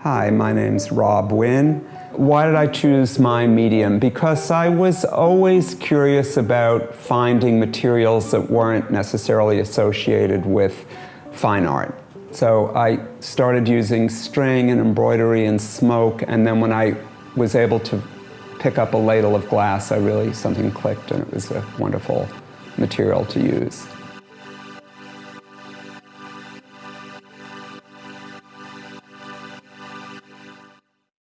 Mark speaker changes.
Speaker 1: Hi, my name's Rob Wynn. Why did I choose my medium? Because I was always curious about finding materials that weren't necessarily associated with fine art. So I started using string and embroidery and smoke, and then when I was able to pick up a ladle of glass, I really, something clicked and it was a wonderful material to use.